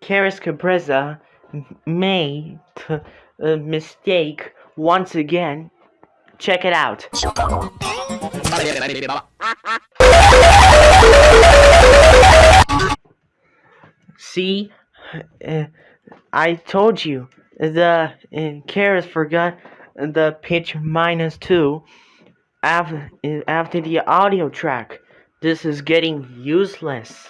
Karis Cabreza made a mistake once again. Check it out. See, uh, I told you the uh, forgot the pitch minus two after after the audio track. This is getting useless.